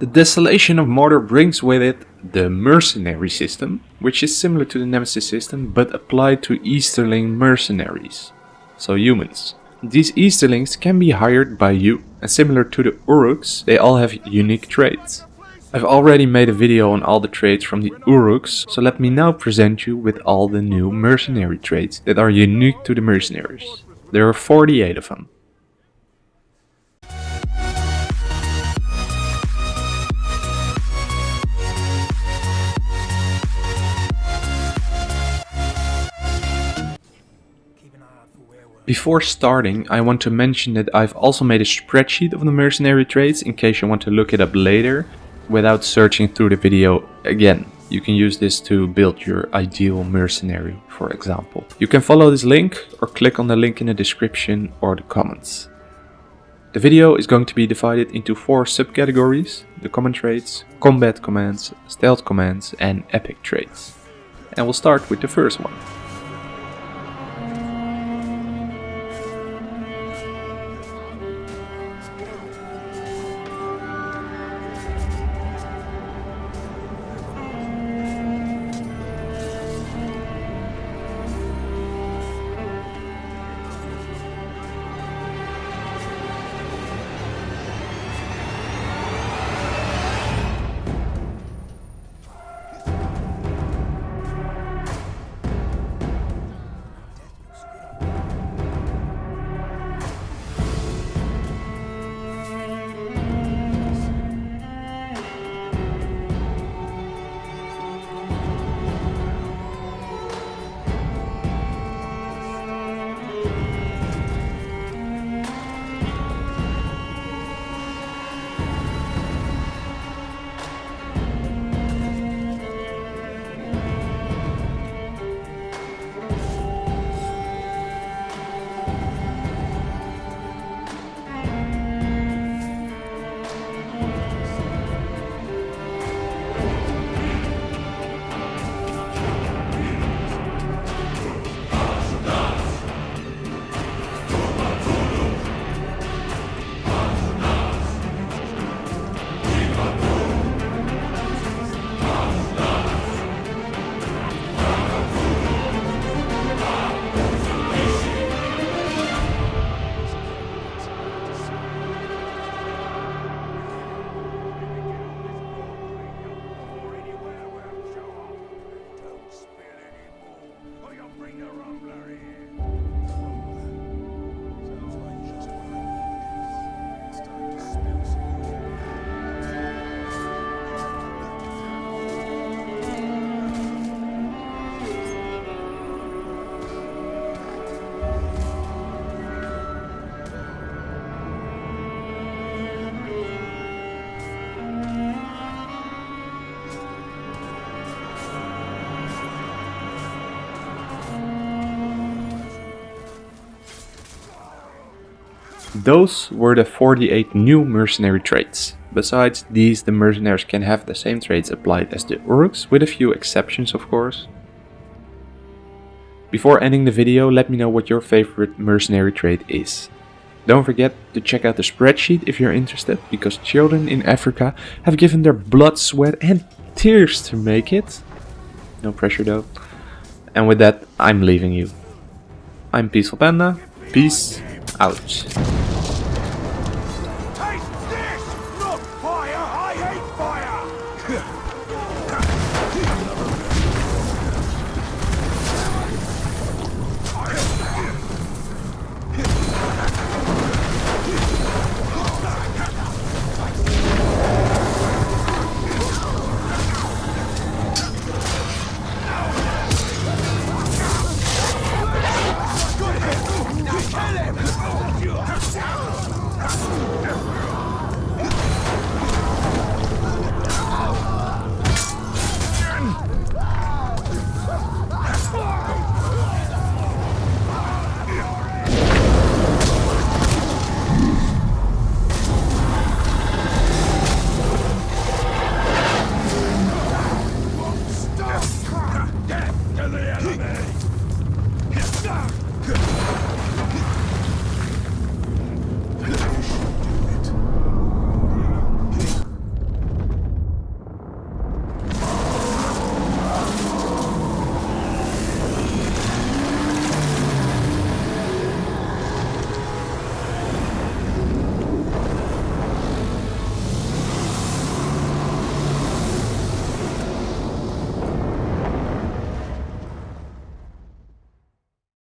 The Desolation of Mordor brings with it the mercenary system, which is similar to the Nemesis system but applied to Easterling mercenaries, so humans. These Easterlings can be hired by you, and similar to the Uruks, they all have unique traits. I've already made a video on all the traits from the Uruks, so let me now present you with all the new mercenary traits that are unique to the mercenaries. There are 48 of them. Before starting, I want to mention that I've also made a spreadsheet of the mercenary traits in case you want to look it up later without searching through the video again. You can use this to build your ideal mercenary, for example. You can follow this link or click on the link in the description or the comments. The video is going to be divided into four subcategories, the common traits, combat commands, stealth commands and epic traits. And we'll start with the first one. I'll bring the rumbler in. Those were the 48 new mercenary traits. Besides these, the mercenaries can have the same traits applied as the Uruks, with a few exceptions of course. Before ending the video, let me know what your favorite mercenary trait is. Don't forget to check out the spreadsheet if you're interested, because children in Africa have given their blood, sweat and tears to make it. No pressure though. And with that, I'm leaving you. I'm Peaceful Panda. Peace out. Another